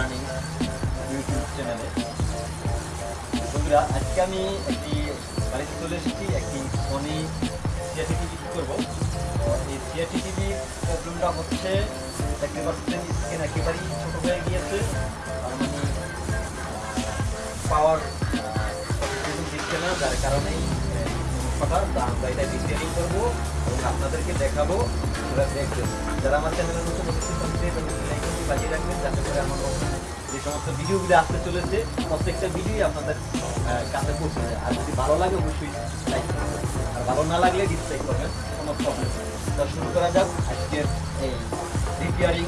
Journey YouTube চ্যানেলে বন্ধুরা, আজকে আমি একটি বাড়িতে চলে এসেছি, একটি সনি সিআরটি টিভি করব? এই সিআরটি টিভির প্রবলেমটা হচ্ছে দেখতে পাচ্ছেন স্ক্রিন একেবারেই ছোটো হয়ে গিয়েছে। তার মানে পাওয়ার দিচ্ছে না, যার কারণেই আমরা এটা ডিটেলিং করব। এবং আপনাদেরকে দেখাবো ওরা দেখবেন যারা আমার চ্যানেলের নতুন রাখবেন, যাতে আমার যে সমস্ত ভিডিওগুলো আসতে চলেছে, প্রত্যেকটা ভিডিওই আপনাদের কাছে পৌঁছে আর যদি ভালো লাগে, অবশ্যই লাইক আর ভালো না লাগলে ডিসলাইক করবেন, কোনো প্রবলেম তো শুরু করা যাক আজকের এই রিপেয়ারিং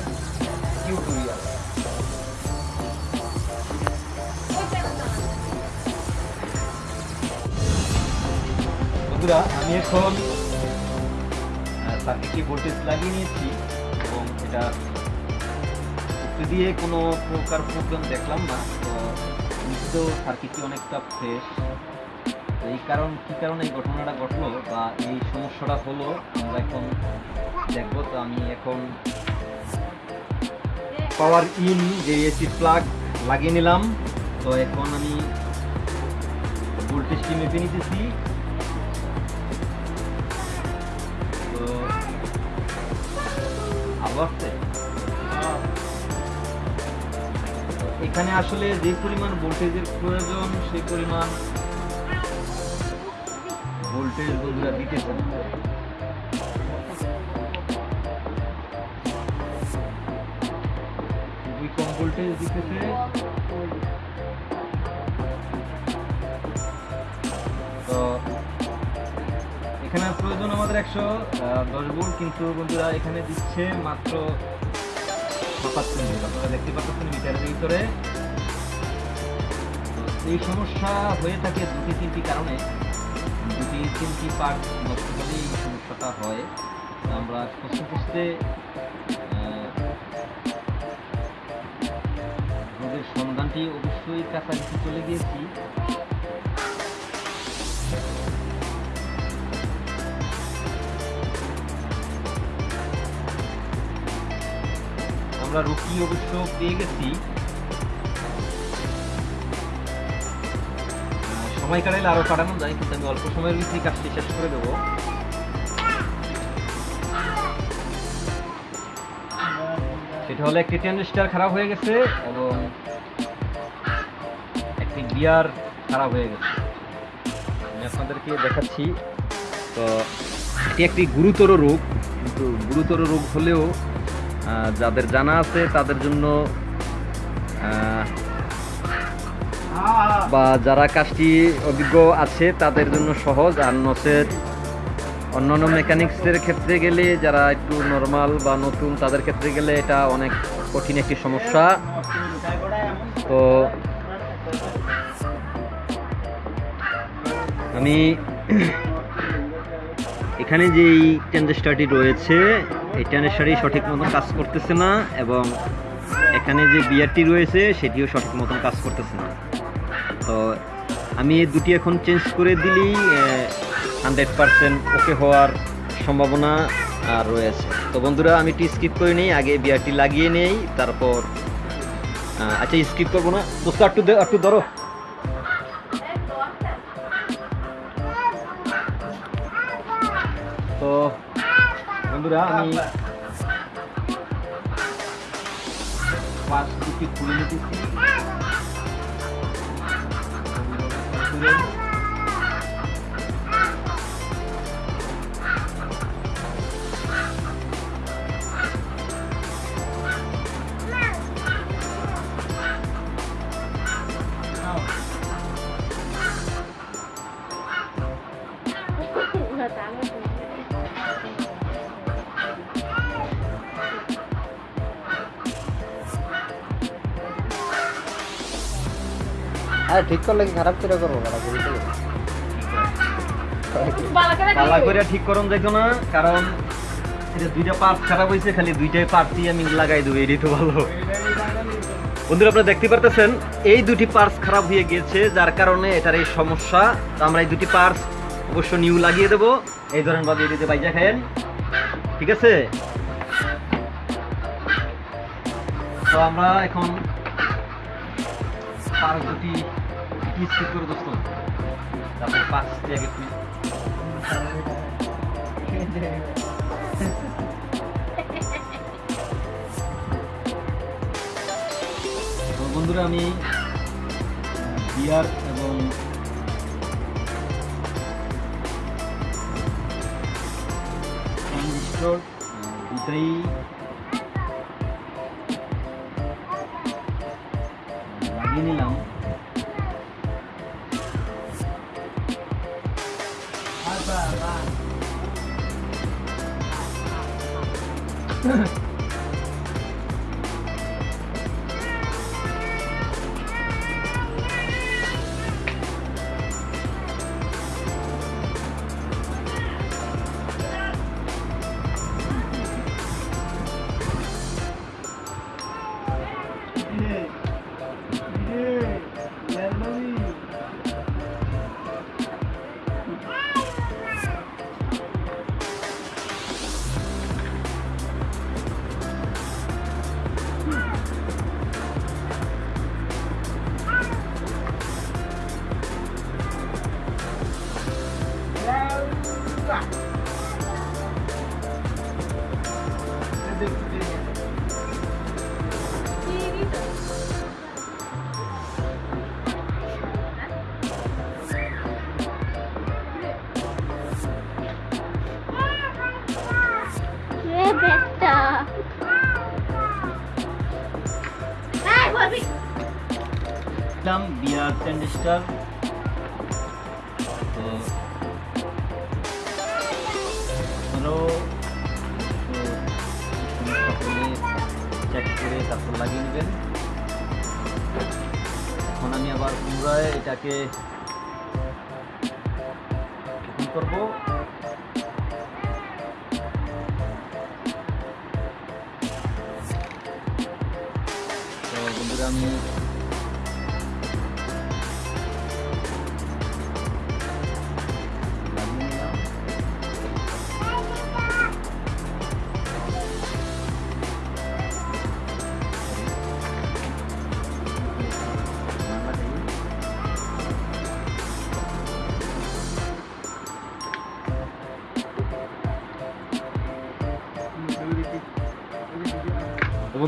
টিউটোরিয়াল বন্ধুরা, আমি এখন সার্কিটটি ভোল্টেজ লাগিয়ে নিয়েছি এবং এটা দিয়ে কোনো প্রকার প্রবলেম দেখলাম না। তো নিশ্চিত সার্কিটটি অনেকটা ফ্রেশ এই কারণ, কী কারণে এই ঘটনাটা ঘটলো বা এই সমস্যাটা হলো, আমরা এখন দেখব। তো আমি এখন পাওয়ার ইন যে এসি প্লাগ লাগিয়ে নিলাম। তো এখন আমি ভোল্টেজটি মেপে নিতেছি। আবার এখানে আসলে যে পরিমাণ ভোল্টেজের প্রয়োজন সেই পরিমাণ ভোল্টেজ বন্ধুরা দিতে। খুবই কম ভোল্টেজ দিতেছে। এখানে প্রয়োজন আমাদের একশো দশ ভোল্ট কিন্তু বন্ধুরা এখানে দিচ্ছে মাত্র সাতাত্তর আপনারা দেখতে পাচ্ছেন মিটারের ভিতরে। এই সমস্যা হয়ে থাকে দুটি তিনটি কারণে। দুটি তিনটি পার্ট নষ্ট হলে এই সমস্যাটা হয়। আমরা খুঁজতে খুঁজতে রোগের সন্ধানটি অবশ্যই কাছাকাছি চলে গিয়েছি। আমরা রুকি অবশ্য পেয়ে গেছি। সময় কাটাইলে আরও কাটানো যায়, কিন্তু আমি অল্প সময়ের ভিতরে কাজটি শেষ করে দেবো। সেটা হলো একটি ট্রানজিস্টার খারাপ হয়ে গেছে এবং একটি গিয়ার খারাপ হয়ে গেছে। আমি আপনাদেরকে দেখাচ্ছি। তো এটি একটি গুরুতর রোগ, কিন্তু গুরুতর রোগ হলেও যাদের জানা আছে, তাদের জন্য বা যারা কাজটি অভিজ্ঞ আছে, তাদের জন্য সহজ আর নসের অন্যান্য মেকানিক্সের ক্ষেত্রে গেলে যারা একটু নর্মাল বা নতুন, তাদের ক্ষেত্রে গেলে এটা অনেক কঠিন একটি সমস্যা। তো আমি এখানে যেই ট্রানজিস্টারটি রয়েছে এই ট্রানজিস্টারই সঠিক মতন কাজ করতেছে না এবং এখানে যে বিয়ারটি রয়েছে, সেটিও সঠিক মতন কাজ করতেছে না। তো আমি এই দুটি এখন চেঞ্জ করে দিলেই হান্ড্রেড পারসেন্ট ওকে হওয়ার সম্ভাবনা রয়েছে। তো বন্ধুরা, আমি টি স্কিপ করে নিই, আগে বিয়ারটি লাগিয়ে নেই, তারপর আচ্ছা স্কিপ করব না। দোস্ত, একটু একটু ধরো। তো বন্ধুরা আমি পাঁচ দুটি খুলে নিতেছি আরে ঠিক করলে কি খারাপ করে করব খারাপ করে পালা করে ঠিক করুন যাইতো না, কারণ এটা দুইটা পার্ট খারাপ হয়েছে খালি দুইটাই পার্টই আমি লাগাই দেবো, এটাই তো ভালো। বন্ধুরা, আপনারা দেখতে পারতেছেন, এই দুটি পার্টস খারাপ হয়ে গিয়েছে, যার কারণে এটার এই সমস্যা। তো আমরা এই দুটি পার্টস অবশ্য নিউ লাগিয়ে দেবো। এই ধরনের ভাবে এটিতে বাইজা খায়েন। ঠিক আছে? তো আমরা এখন পাঁচ দুটি কি স্কিপ করে দোস্ত তারপরে পাঁচটি আগে তুই বন্ধুরা, আমি বিয়ার এবং ট্রানজিস্টর দুটাই লাগিয়ে নিলাম। Ha ha ha. দিলাম বিয়ার ট্রানজিস্টর তো আরও চেক করে তারপর লাগিয়ে নেবেন। এখন আমি আবার পুনরায় এটাকে করব। তো বন্ধুরা, আমি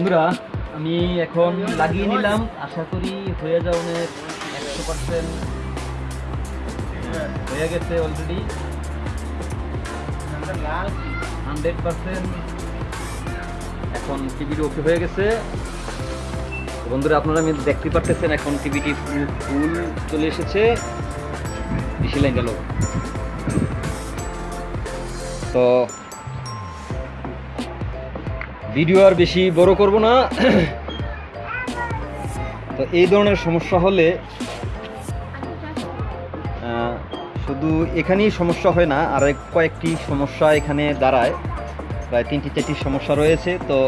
বন্ধুরা, আমি এখন লাগিয়ে নিলাম। আশা করি হয়ে যাও অনেক একশো পার্সেন্ট হয়ে গেছে অলরেডি হান্ড্রেড পার্সেন্ট এখন টিভিটি ওকে হয়ে গেছে। বন্ধুরা, আপনারা আমি দেখতে পারতেছেন, এখন টিভিটি ফুল ফুল চলে এসেছে। বেশি লাইন গেল। তো ভিডিও আর বেশি বড় করব না। তো এই ধরনের সমস্যা হলে শুধু এখানেই সমস্যা হয় না, আর কয়েকটি সমস্যা এখানে দাঁড়ায়। প্রায় তিনটি, চারটি সমস্যা রয়েছে, তো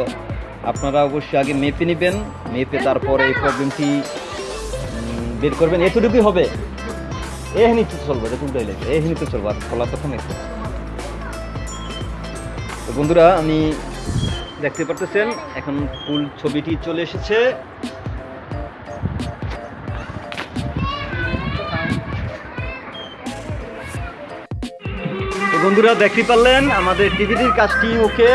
আপনারা অবশ্যই আগে মেপে নেবেন, মেপে তারপর এই প্রবলেমটি বের করবেন। এতটুকুই হবে। এখানে তো চলবো দেখুন তাইলে এখানে তো চলবো, আর খোলা তখন তো বন্ধুরা, আমি দেখতে পারতেছেন, এখন ফুল ছবিটি চলে এসেছে। বন্ধুরা, দেখতে পারলেন, আমাদের টিভিটির কাজটি ওকে।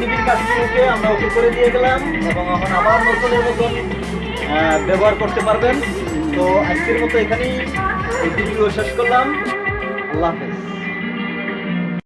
টিভির কাজটি ওকে, আমরা ওকে করে দিয়ে গেলাম এবং এখন ব্যবহার করতে পারবেন। তো আজকের মতো এখানেই শেষ করলাম। Love it.